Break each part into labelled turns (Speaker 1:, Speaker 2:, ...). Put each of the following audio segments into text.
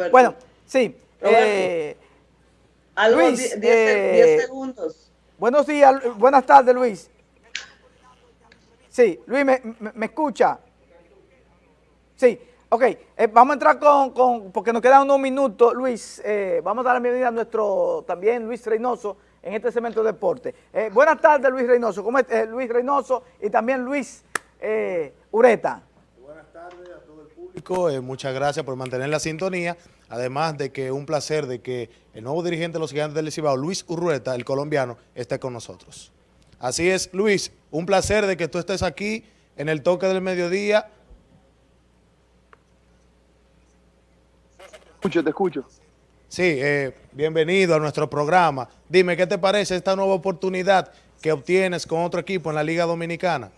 Speaker 1: Roberto.
Speaker 2: Bueno, sí. Eh,
Speaker 1: Luis, 10 eh, segundos.
Speaker 2: Buenos días, buenas tardes, Luis. Sí, Luis, ¿me, me, escucha? Sí, ok. Eh, vamos a entrar con, con, porque nos quedan unos minutos, Luis. Eh, vamos a dar la bienvenida a nuestro, también Luis Reynoso, en este segmento de deporte. Buenas tardes, Luis Reynoso. ¿Cómo es, Luis Reynoso y también Luis Ureta.
Speaker 3: Público. muchas gracias por mantener la sintonía. Además de que un placer de que el nuevo dirigente de los gigantes del Cibao, Luis Urrueta, el colombiano, esté con nosotros. Así es, Luis, un placer de que tú estés aquí en el toque del mediodía.
Speaker 4: Te escucho, te escucho.
Speaker 3: Sí, eh, bienvenido a nuestro programa. Dime, ¿qué te parece esta nueva oportunidad que obtienes con otro equipo en la Liga Dominicana?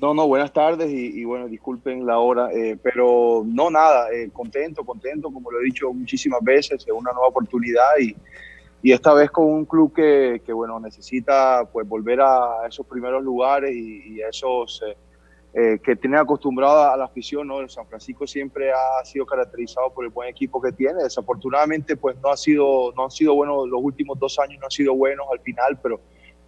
Speaker 4: No, no, buenas tardes y, bueno, disculpen la hora, eh, pero no nada, eh, contento, contento, como lo he dicho muchísimas veces, es una nueva oportunidad y, y esta vez con un club que, que, bueno, necesita pues volver a esos primeros lugares y, esos eh, que tienen acostumbrado a la afición, ¿no? El San Francisco siempre ha sido caracterizado por el buen equipo que tiene, desafortunadamente pues no ha sido, no han sido buenos, los últimos dos años no han sido buenos al final, pero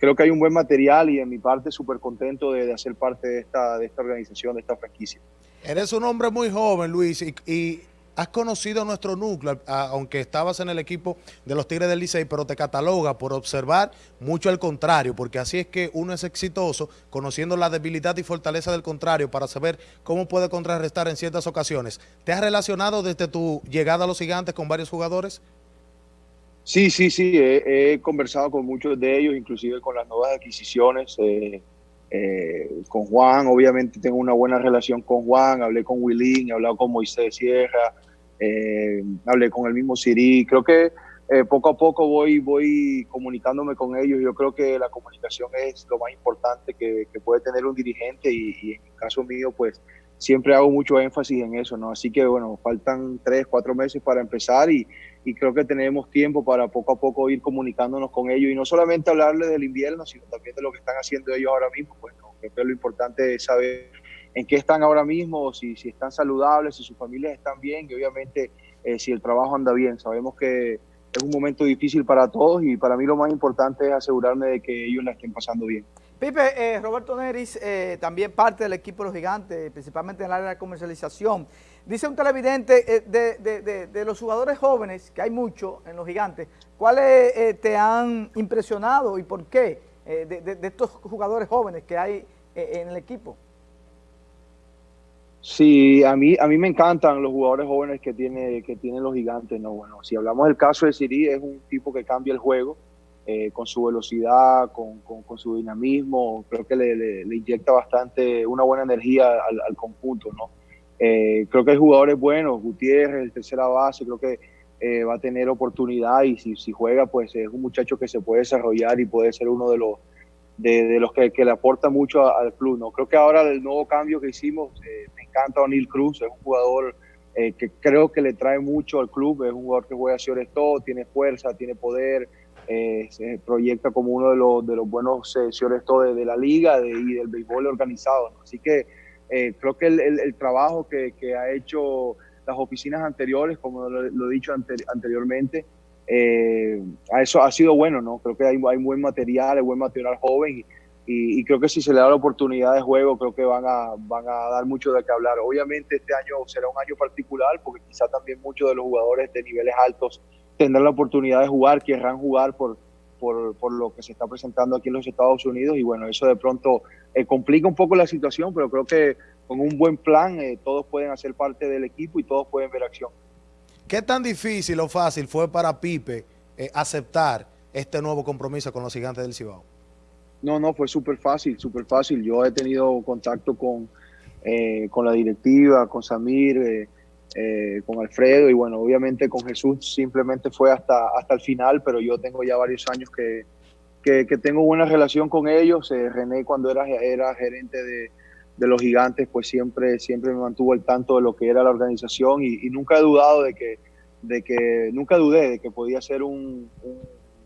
Speaker 4: creo que hay un buen material y en mi parte súper contento de, de, hacer parte de esta, de esta organización, de esta franquicia.
Speaker 3: Eres un hombre muy joven, Luis, y, has conocido nuestro núcleo, aunque estabas en el equipo de los Tigres del Licey, pero te cataloga por observar mucho al contrario, porque así es que uno es exitoso, conociendo la debilidad y fortaleza del contrario para saber cómo puede contrarrestar en ciertas ocasiones. ¿Te has relacionado desde tu llegada a los gigantes con varios jugadores?
Speaker 4: Sí, sí, sí, he, conversado con muchos de ellos, inclusive con las nuevas adquisiciones. Eh, eh, con Juan, obviamente tengo una buena relación con Juan, hablé con Willín, he hablado con Moisés Sierra, eh, hablé con el mismo Siri. Creo que eh, poco a poco voy, voy comunicándome con ellos. Yo creo que la comunicación es lo más importante que, puede tener un dirigente y, y, en el caso mío, pues siempre hago mucho énfasis en eso, ¿no? Así que, bueno, faltan tres, cuatro meses para empezar y, creo que tenemos tiempo para poco a poco ir comunicándonos con ellos y no solamente hablarles del invierno, sino también de lo que están haciendo ellos ahora mismo. Pues ¿no? creo lo importante es saber en qué están ahora mismo, si, si están saludables, si sus familias están bien y obviamente eh, si el trabajo anda bien. Sabemos que es un momento difícil para todos y para mí lo más importante es asegurarme de que ellos la estén pasando bien.
Speaker 2: Pipe, eh, Roberto Neris, eh, también parte del equipo de los gigantes, principalmente en el área de comercialización. Dice un televidente eh, de, los jugadores jóvenes, que hay muchos en los gigantes, ¿cuáles eh, te han impresionado y por qué eh, de, estos jugadores jóvenes que hay en el equipo?
Speaker 4: Sí, a mí, a mí me encantan los jugadores jóvenes que, tiene, que tienen los gigantes. No, bueno, si hablamos del caso de Siri, es un tipo que cambia el juego con su velocidad, con, su dinamismo. Creo que le, inyecta bastante, una buena energía al, al conjunto, ¿no? Eh, creo que hay jugadores buenos, Gutiérrez, el tercera base, creo que eh, va a tener oportunidad y si, si, juega, pues es un muchacho que se puede desarrollar y puede ser uno de los de, los que, que, le aporta mucho al club. ¿no? Creo que ahora el nuevo cambio que hicimos, eh, me encanta O'Neill Cruz, es un jugador que creo que le trae mucho al club, es un jugador que juega sobre todo, tiene fuerza, tiene poder, se proyecta como uno de los, de los buenos señores de, de, la liga y del béisbol organizado. Así que eh, creo que el, trabajo que, ha hecho las oficinas anteriores, como lo, he dicho anteriormente, eh, a eso ha sido bueno, ¿no? Creo que hay, hay buen material, hay buen material joven y, creo que si se le da la oportunidad de juego, creo que van a, van a dar mucho de qué hablar. Obviamente este año será un año particular porque quizá también muchos de los jugadores de niveles altos tendrán la oportunidad de jugar, querrán jugar por, por, por, lo que se está presentando aquí en los Estados Unidos y bueno, eso de pronto eh, complica un poco la situación, pero creo que con un buen plan eh, todos pueden hacer parte del equipo y todos pueden ver acción.
Speaker 3: ¿Qué tan difícil o fácil fue para Pipe eh, aceptar este nuevo compromiso con los gigantes del Cibao?
Speaker 4: No, no, fue súper fácil, súper fácil. Yo he tenido contacto con, con la directiva, con Samir, eh, con Alfredo y bueno, obviamente con Jesús simplemente fue hasta, hasta el final, pero yo tengo ya varios años que, que, tengo buena relación con ellos. Eh, René cuando era, era gerente de, de, los gigantes, pues siempre, siempre me mantuvo al tanto de lo que era la organización y, nunca he dudado de que, de que, nunca dudé de que podía ser un,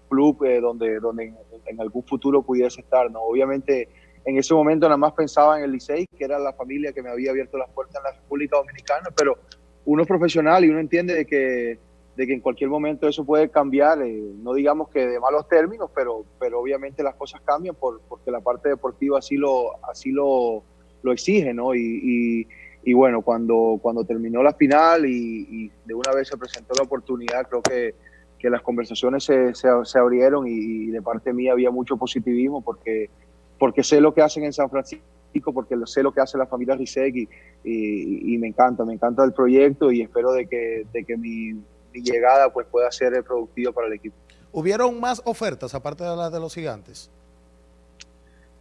Speaker 4: club eh, donde, donde en, algún futuro pudiese estar. ¿no? Obviamente en ese momento nada más pensaba en el Licey, que era la familia que me había abierto las puertas en la República Dominicana, pero uno es profesional y uno entiende de que, de que en cualquier momento eso puede cambiar, eh, no digamos que de malos términos, pero, pero obviamente las cosas cambian por, porque la parte deportiva así lo, así lo, lo exige, ¿no? Y, y, bueno, cuando, cuando terminó la final y, de una vez se presentó la oportunidad, creo que, que las conversaciones se, se, abrieron y, de parte mía había mucho positivismo porque, porque sé lo que hacen en San Francisco porque sé lo que hace la familia Rizek y, me encanta, me encanta el proyecto y espero de que, de que mi, mi, llegada pues pueda ser productiva para el equipo.
Speaker 3: ¿Hubieron más ofertas aparte de las de los gigantes?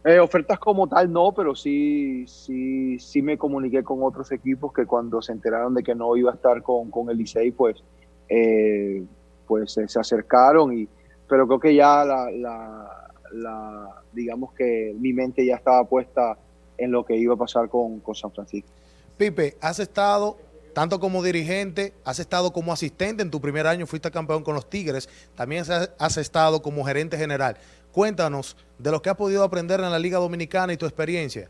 Speaker 4: Eh, ofertas como tal no, pero sí, sí, sí me comuniqué con otros equipos que cuando se enteraron de que no iba a estar con, con el Licey, pues, eh, pues se acercaron y pero creo que ya la, la, la, digamos que mi mente ya estaba puesta en lo que iba a pasar con, San Francisco.
Speaker 3: Pipe, has estado tanto como dirigente, has estado como asistente en tu primer año, fuiste campeón con los Tigres, también has estado como gerente general. Cuéntanos de lo que has podido aprender en la Liga Dominicana y tu experiencia.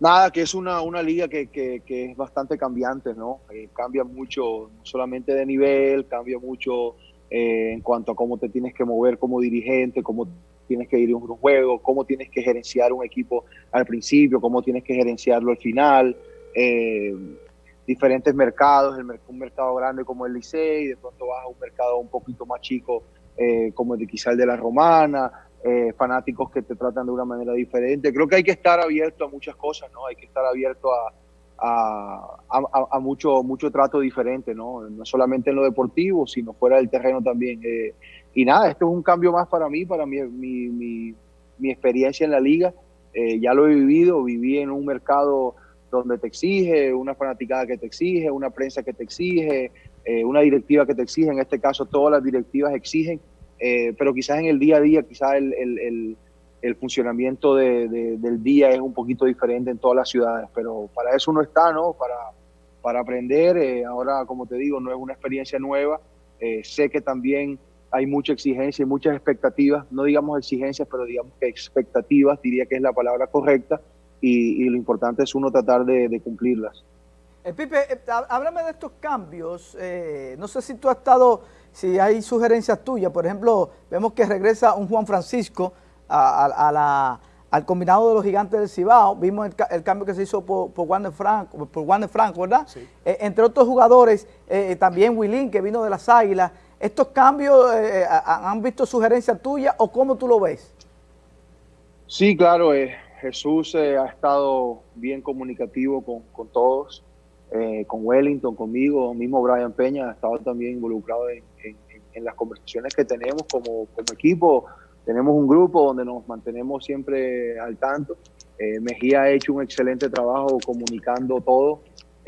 Speaker 4: Nada, que es una, una liga que, es bastante cambiante, ¿no? Eh, cambia mucho, no solamente de nivel, cambia mucho eh, en cuanto a cómo te tienes que mover como dirigente, cómo tienes que ir a un juego, cómo tienes que gerenciar un equipo al principio, cómo tienes que gerenciarlo al final, eh, diferentes mercados, un mercado grande como el Licey, de pronto vas a un mercado un poquito más chico eh, como el de quizá el de la Romana, eh, fanáticos que te tratan de una manera diferente. Creo que hay que estar abierto a muchas cosas, ¿no? Hay que estar abierto a, a, mucho, mucho trato diferente, ¿no? No solamente en lo deportivo, sino fuera del terreno también. Y nada, esto es un cambio más para mí, para mi, mi, mi, experiencia en la liga. Eh, ya lo he vivido, viví en un mercado donde te exige, una fanaticada que te exige, una prensa que te exige, eh, una directiva que te exige, en este caso todas las directivas exigen, pero quizás en el día a día, quizás el, el el funcionamiento del día es un poquito diferente en todas las ciudades, pero para eso uno está, ¿no? Para, para aprender. Eh, ahora, como te digo, no es una experiencia nueva. Eh, sé que también hay mucha exigencia y muchas expectativas, no digamos exigencias, pero digamos que expectativas, diría que es la palabra correcta, y, lo importante es uno tratar de, cumplirlas.
Speaker 2: Eh, Pipe, háblame de estos cambios. no sé si tú has estado, si hay sugerencias tuyas. Por ejemplo, vemos que regresa un Juan Francisco, al combinado de los gigantes del Cibao, vimos el, cambio que se hizo por, por Wander Franco, por Franco, ¿verdad? Eh, entre otros jugadores, eh, también Willín, que vino de las Águilas. ¿Estos cambios eh, han visto sugerencias tuyas o cómo tú lo ves?
Speaker 4: Sí, claro, Jesús ha estado bien comunicativo con, todos, con Wellington, conmigo, mismo Brian Peña ha estado también involucrado en, las conversaciones que tenemos como, como equipo, tenemos un grupo donde nos mantenemos siempre al tanto. Eh, Mejía ha hecho un excelente trabajo comunicando todo.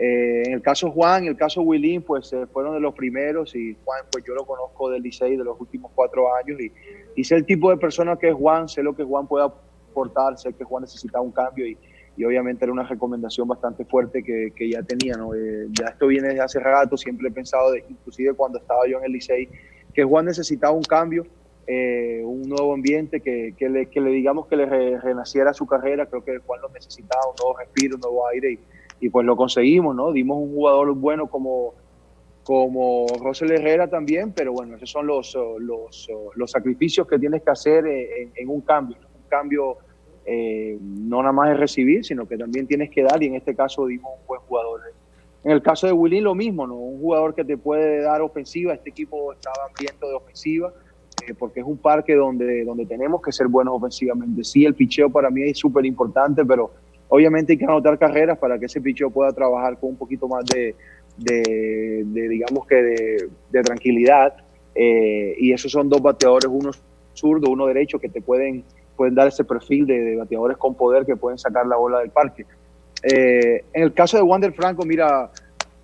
Speaker 4: Eh, en el caso Juan, en el caso Willín, pues eh, fueron de los primeros y Juan, pues yo lo conozco del Licey de los últimos cuatro años y, sé el tipo de persona que es Juan, sé lo que Juan puede aportar, sé que Juan necesita un cambio y, y obviamente era una recomendación bastante fuerte que, que ya tenía. ¿no? ya esto viene desde hace rato, siempre he pensado, de, inclusive cuando estaba yo en el Licey, que Juan necesitaba un cambio eh, un nuevo ambiente, que, que, le, que, le, digamos que le renaciera su carrera, creo que cual lo necesitaba, un nuevo respiro, un nuevo aire, y, y, pues lo conseguimos, ¿no? Dimos un jugador bueno como, como Rosel Herrera también, pero bueno, esos son los, los, los sacrificios que tienes que hacer en, un cambio, un cambio eh, no nada más es recibir, sino que también tienes que dar, y en este caso dimos un buen jugador. En el caso de Willy lo mismo, ¿no? Un jugador que te puede dar ofensiva, este equipo estaba hambriento de ofensiva, eh, porque es un parque donde, donde tenemos que ser buenos ofensivamente. Sí, el picheo para mí es súper importante, pero obviamente hay que anotar carreras para que ese picheo pueda trabajar con un poquito más de, de, digamos que de, tranquilidad. Eh, y esos son dos bateadores, uno zurdo, uno derecho, que te pueden, pueden dar ese perfil de, bateadores con poder que pueden sacar la bola del parque. Eh, en el caso de Wander Franco, mira,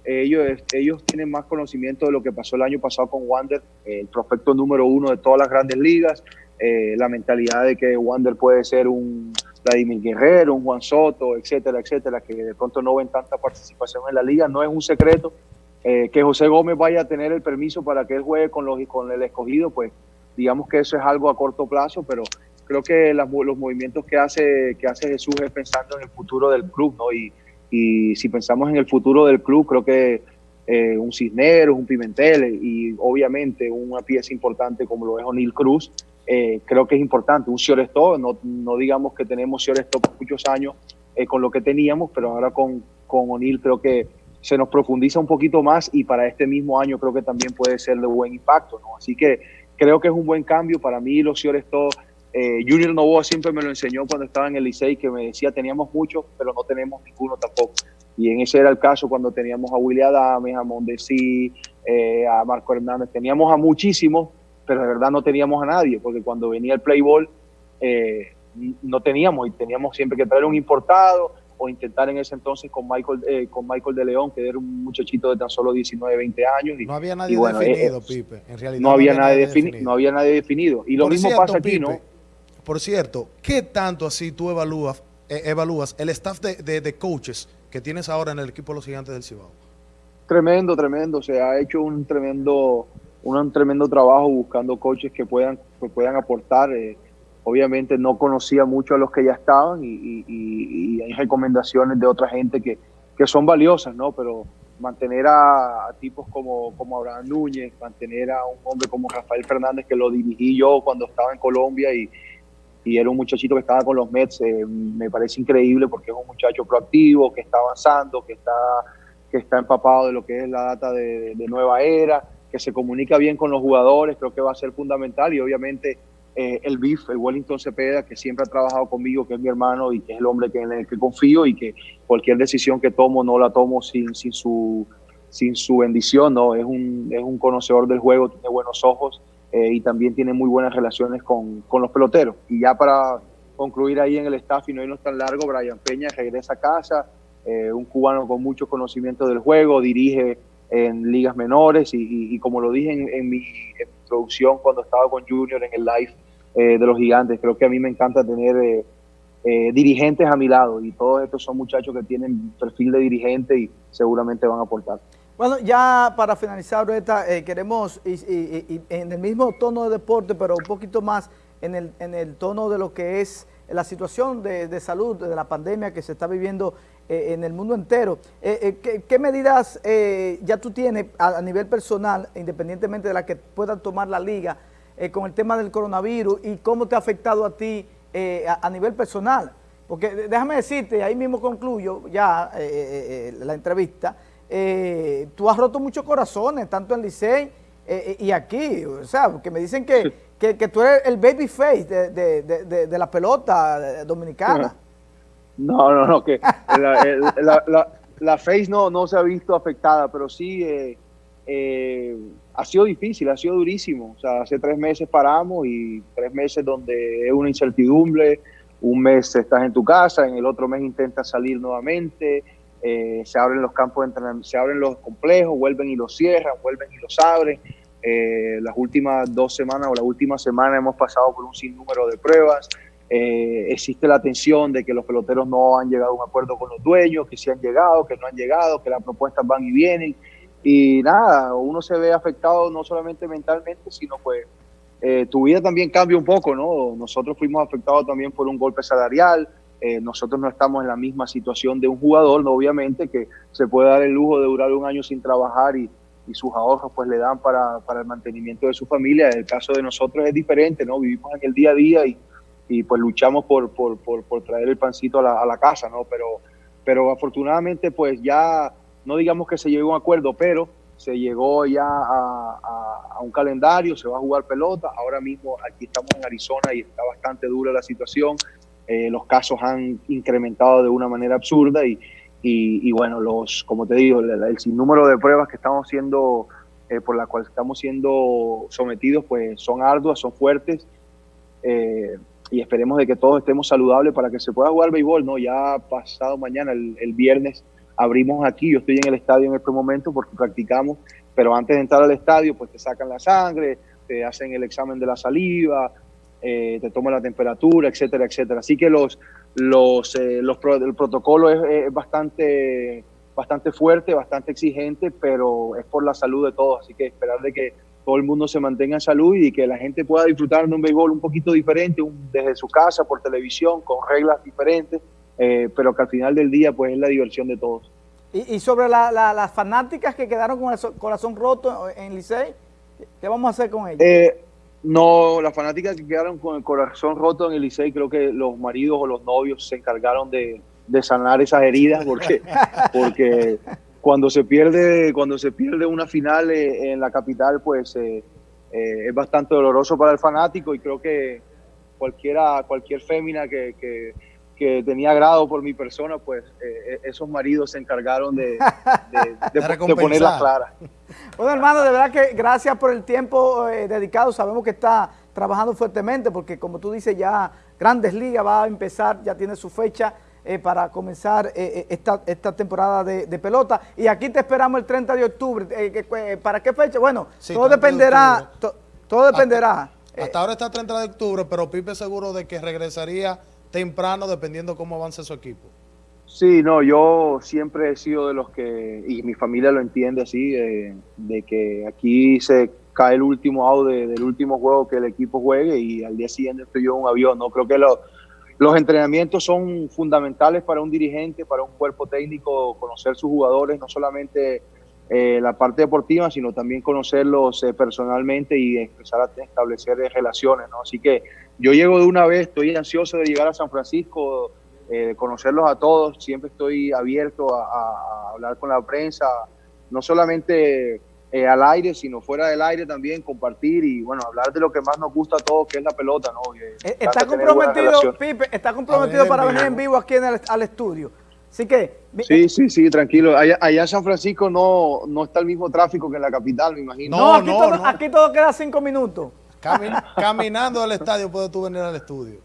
Speaker 4: ellos, ellos tienen más conocimiento de lo que pasó el año pasado con Wander, el prospecto número uno de todas las grandes ligas, eh, la mentalidad de que Wander puede ser un Vladimir Guerrero, un Juan Soto, etcétera, etcétera, que de pronto no ven tanta participación en la liga. No es un secreto eh, que José Gómez vaya a tener el permiso para que él juegue con, los, con el escogido, pues digamos que eso es algo a corto plazo, pero creo que los movimientos que hace, que hace Jesús es pensando en el futuro del club, ¿no? Y, y si pensamos en el futuro del club, creo que eh, un Cisneros, un Pimentel y obviamente una pieza importante como lo es O'Neill Cruz, eh, creo que es importante. Un Sioresto, no, no digamos que tenemos Sioresto por muchos años eh, con lo que teníamos, pero ahora con, con O'Neill creo que se nos profundiza un poquito más y para este mismo año creo que también puede ser de buen impacto. ¿no? Así que creo que es un buen cambio. Para mí los Sioresto, eh, Junior Novoa siempre me lo enseñó cuando estaba en el Licey, que me decía teníamos muchos, pero no tenemos ninguno tampoco. Y en ese era el caso cuando teníamos a Willy Adames, a Mondesi, eh, a Marco Hernández. Teníamos a muchísimos, pero de verdad no teníamos a nadie, porque cuando venía el play eh, no teníamos y teníamos siempre que traer un importado o intentar en ese entonces con Michael eh, con Michael de León, que era un muchachito de tan solo 19, 20 años.
Speaker 3: Y, no había nadie definido, Pipe. En realidad
Speaker 4: no, había, nadie definido. no había nadie definido. Y lo mismo pasa aquí, ¿no?
Speaker 3: Por cierto, ¿qué tanto así tú evalúas, evalúas el staff de, de, de coaches que tienes ahora en el equipo de los gigantes del Cibao?
Speaker 4: Tremendo, tremendo. Se ha hecho un tremendo, un tremendo trabajo buscando coaches que puedan, que puedan aportar. Eh, obviamente no conocía mucho a los que ya estaban y, hay recomendaciones de otra gente que, que, son valiosas, ¿no? Pero mantener a, tipos como, como Abraham Núñez, mantener a un hombre como Rafael Fernández, que lo dirigí yo cuando estaba en Colombia y, y era un muchachito que estaba con los Mets, eh, me parece increíble porque es un muchacho proactivo, que está avanzando, que está, que está empapado de lo que es la data de, nueva era, que se comunica bien con los jugadores, creo que va a ser fundamental y obviamente eh, el BIF, el Wellington Cepeda, que siempre ha trabajado conmigo, que es mi hermano y que es el hombre que, en el que confío y que cualquier decisión que tomo no la tomo sin, sin, su, sin su bendición, ¿no? es, un, es un conocedor del juego, tiene buenos ojos eh, y también tiene muy buenas relaciones con, con, los peloteros. Y ya para concluir ahí en el staff y no irnos tan largo, Brian Peña regresa a casa, eh, un cubano con mucho conocimiento del juego, dirige en ligas menores y, y, como lo dije en, mi, introducción cuando estaba con Junior en el live eh, de los gigantes, creo que a mí me encanta tener dirigentes a mi lado y todos estos son muchachos que tienen perfil de dirigente y seguramente van a aportar.
Speaker 2: Bueno, ya para finalizar, ahorita eh, queremos, y, en el mismo tono de deporte, pero un poquito más en el, en el tono de lo que es la situación de, salud, de la pandemia que se está viviendo eh, en el mundo entero. Eh, ¿qué, medidas ya tú tienes a, nivel personal, independientemente de la que pueda tomar la liga, con el tema del coronavirus y cómo te ha afectado a ti a, a, nivel personal? Porque déjame decirte, ahí mismo concluyo ya la entrevista, eh, tú has roto muchos corazones, tanto en Licey eh, eh, y aquí, o sea, que me dicen que, que, tú eres el baby face de, de, de, la pelota dominicana.
Speaker 4: No, no, no, que la, la, face no, no se ha visto afectada, pero sí ha sido difícil, ha sido durísimo. O sea, hace tres meses paramos y tres meses donde es una incertidumbre, un mes estás en tu casa, en el otro mes intentas salir nuevamente, eh, se abren los campos de entrenamiento, se abren los complejos, vuelven y los cierran, vuelven y los abren. Eh, las últimas dos semanas o la última semana hemos pasado por un sinnúmero de pruebas. Eh, existe la tensión de que los peloteros no han llegado a un acuerdo con los dueños, que sí han llegado, que no han llegado, que las propuestas van y vienen. Y nada, uno se ve afectado no solamente mentalmente, sino pues tu vida también cambia un poco, ¿no? Nosotros fuimos afectados también por un golpe salarial, eh, nosotros no estamos en la misma situación de un jugador, ¿no? obviamente, que se puede dar el lujo de durar un año sin trabajar y, sus ahorros pues le dan para, para, el mantenimiento de su familia. El caso de nosotros es diferente, ¿no? Vivimos en el día a día y, y pues luchamos por, por, por, por, traer el pancito a la, a la, casa, ¿no? Pero, pero afortunadamente pues ya, no digamos que se llegó a un acuerdo, pero se llegó ya a, a, a, un calendario, se va a jugar pelota. Ahora mismo aquí estamos en Arizona y está bastante dura la situación. Eh, los casos han incrementado de una manera absurda y, y, bueno, los, como te digo, el, sinnúmero de pruebas que estamos siendo, eh, por la cual estamos siendo sometidos, pues son arduas, son fuertes eh, y esperemos de que todos estemos saludables para que se pueda jugar béisbol, ¿no? Ya pasado mañana, el, viernes, abrimos aquí, yo estoy en el estadio en este momento porque practicamos, pero antes de entrar al estadio, pues te sacan la sangre, te hacen el examen de la saliva, eh, te toma la temperatura, etcétera, etcétera. Así que los, los, eh, los el protocolo es, bastante, bastante fuerte, bastante exigente, pero es por la salud de todos. Así que esperar de que todo el mundo se mantenga en salud y que la gente pueda disfrutar de un béisbol un poquito diferente, desde su casa, por televisión, con reglas diferentes, pero que al final del día pues es la diversión de todos.
Speaker 2: Y, sobre las fanáticas que quedaron con el corazón roto en Licey, ¿qué vamos a hacer con ellas?
Speaker 4: no, las fanáticas que quedaron con el corazón roto en el Licey, creo que los maridos o los novios se encargaron de, de sanar esas heridas porque, porque cuando se pierde cuando se pierde una final eh, en la capital pues eh, eh, es bastante doloroso para el fanático y creo que cualquiera cualquier fémina que, que, tenía agrado por mi persona pues esos maridos se encargaron de, de, de, ponerlas claras.
Speaker 2: Bueno hermano de verdad que gracias por el tiempo dedicado. Sabemos que está trabajando fuertemente porque como tú dices ya Grandes Ligas va a empezar ya tiene su fecha eh, para comenzar eh, eh, esta, temporada de, pelota. Y aquí te esperamos el 30 de octubre. ¿Para qué fecha? Bueno, todo dependerá. todo dependerá.
Speaker 3: Hasta, ahora está el 30 de octubre, pero Pipe seguro de que regresaría temprano dependiendo cómo avance su equipo.
Speaker 4: Sí, no, yo siempre he sido de los que, y mi familia lo entiende así, de que aquí se cae el último out del último juego que el equipo juegue y al día siguiente estoy yo en un avión. No creo que lo, los entrenamientos son fundamentales para un dirigente, para un cuerpo técnico, conocer sus jugadores, no solamente eh, la parte deportiva, sino también conocerlos eh, personalmente y empezar a establecer relaciones. ¿no? Así que yo llego de una vez, estoy ansioso de llegar a San Francisco, eh, de conocerlos a todos, siempre estoy abierto a, a hablar con la prensa, no solamente eh, al aire, sino fuera del aire también, compartir y bueno, hablar de lo que más nos gusta a todos, que es la pelota, ¿no?
Speaker 2: Eh, está comprometido, Pipe, está comprometido para venir en vivo aquí en el, al estudio. Así que...
Speaker 4: Sí, sí, sí, tranquilo. Allá, en San Francisco no, no está el mismo tráfico que en la capital, me imagino.
Speaker 2: No, aquí, todo, aquí todo queda cinco minutos.
Speaker 3: caminando al estadio puedes tú venir al estudio.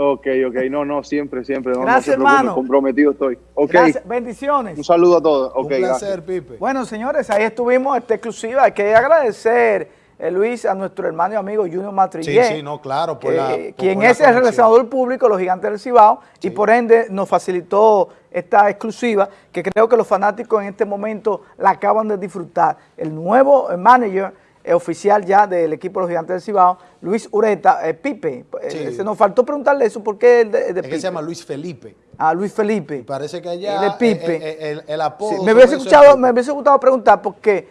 Speaker 4: Ok, ok, no, no, siempre, siempre.
Speaker 2: gracias, hermano.
Speaker 4: Comprometido estoy.
Speaker 2: Gracias, bendiciones.
Speaker 4: Un saludo a todos.
Speaker 3: Un placer, Pipe.
Speaker 2: Bueno, señores, ahí estuvimos esta exclusiva. Hay que agradecer, eh, Luis, a nuestro hermano y amigo Junior Matrillé.
Speaker 3: Sí, sí, no, claro. Por la,
Speaker 2: quien es el relacionador público, los gigantes del Cibao, y por ende nos facilitó esta exclusiva, que creo que los fanáticos en este momento la acaban de disfrutar. El nuevo manager oficial ya del equipo de los Gigantes del Cibao, Luis Ureta, eh, Pipe. Eh, se nos faltó preguntarle eso, ¿por qué
Speaker 3: el de, Pipe? se llama Luis Felipe.
Speaker 2: Ah, Luis Felipe.
Speaker 3: parece que allá el,
Speaker 2: Pipe.
Speaker 3: el, apodo...
Speaker 2: me, hubiese escuchado, me hubiese gustado preguntar porque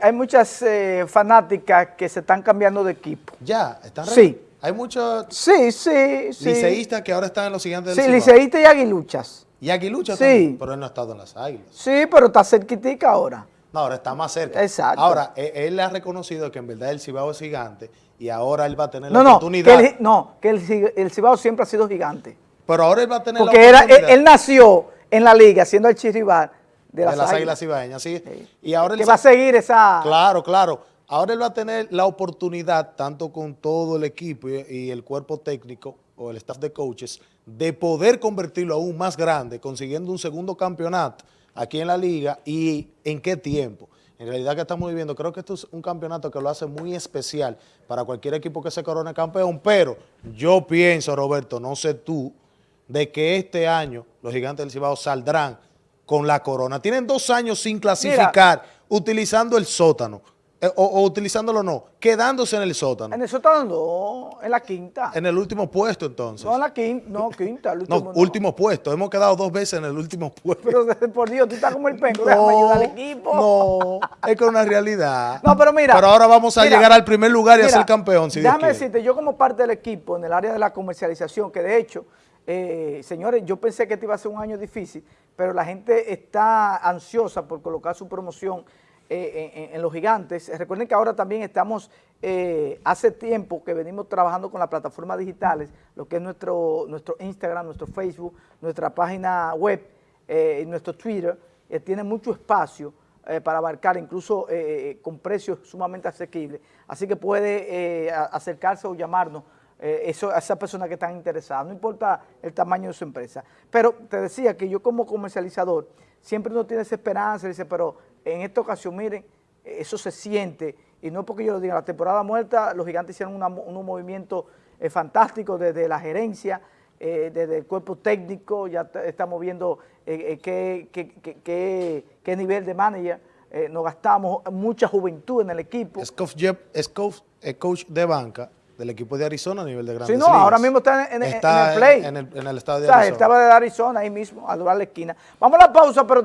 Speaker 2: hay muchas fanáticas que se están cambiando de equipo.
Speaker 3: ¿Ya? ¿Están
Speaker 2: Sí.
Speaker 3: Hay muchos
Speaker 2: sí, sí, sí.
Speaker 3: liceístas que ahora están en los Gigantes del
Speaker 2: Sí, liceístas y aguiluchas.
Speaker 3: ¿Y aguiluchas
Speaker 2: sí.
Speaker 3: también? Pero él no ha estado en las águilas.
Speaker 2: Sí, pero está cerquitica ahora.
Speaker 3: No, ahora está más cerca.
Speaker 2: Exacto.
Speaker 3: Ahora, e, él, le ha reconocido que en verdad el Cibao es gigante y ahora él va a tener la oportunidad.
Speaker 2: Que no, que el, el, Cibao siempre ha sido gigante.
Speaker 3: Pero ahora él va a tener
Speaker 2: Porque la oportunidad. Porque él, nació en la liga siendo el chirrival de las,
Speaker 3: de las águilas cibaeñas, ¿sí?
Speaker 2: Y ahora que va a seguir esa...
Speaker 3: Claro, claro. Ahora él va a tener la oportunidad, tanto con todo el equipo y, y el cuerpo técnico o el staff de coaches, de poder convertirlo aún más grande, consiguiendo un segundo campeonato aquí en la liga y en qué tiempo. En realidad que estamos viviendo, creo que esto es un campeonato que lo hace muy especial para cualquier equipo que se corone campeón, pero yo pienso, Roberto, no sé tú, de que este año los gigantes del Cibao saldrán con la corona. Tienen dos años sin clasificar utilizando el sótano. Eh, o, utilizándolo no, quedándose en el sótano.
Speaker 2: En el sótano no, en la quinta.
Speaker 3: En el último puesto entonces.
Speaker 2: No, en la quinta, no, quinta. El último,
Speaker 3: no, último puesto. Hemos quedado dos veces en el último puesto.
Speaker 2: Pero por Dios, tú estás como el penco, déjame ayudar al equipo.
Speaker 3: No, es que es una realidad.
Speaker 2: No, pero mira.
Speaker 3: Pero ahora vamos a llegar al primer lugar y a ser campeón, si
Speaker 2: Déjame decirte, yo como parte del equipo en el área de la comercialización, que de hecho, eh, señores, yo pensé que este iba a ser un año difícil, pero la gente está ansiosa por colocar su promoción eh, en, los gigantes. Recuerden que ahora también estamos, eh, hace tiempo que venimos trabajando con las plataformas digitales, lo que es nuestro, nuestro Instagram, nuestro Facebook, nuestra página web, eh, nuestro Twitter, tiene mucho espacio para abarcar, incluso con precios sumamente asequibles. Así que puede acercarse o llamarnos eso, a esas personas que están interesadas, no importa el tamaño de su empresa. Pero te decía que yo como comercializador, siempre uno tiene esa esperanza, dice, pero en esta ocasión, miren, eso se siente, y no porque yo lo diga, la temporada muerta, los gigantes hicieron un movimiento eh, fantástico desde la gerencia, eh, desde el cuerpo técnico, ya estamos viendo eh, qué, qué, nivel de manager, nos gastamos mucha juventud en el equipo.
Speaker 3: Es coach, es coach, de banca del equipo de Arizona a nivel de grandes
Speaker 2: Sí, no,
Speaker 3: ligas.
Speaker 2: ahora mismo está en, en- en
Speaker 3: Está
Speaker 2: el play.
Speaker 3: En, el, en el estado
Speaker 2: o
Speaker 3: de
Speaker 2: sea,
Speaker 3: Arizona.
Speaker 2: estaba de Arizona ahí mismo, a doblar la esquina. Vamos a la pausa, pero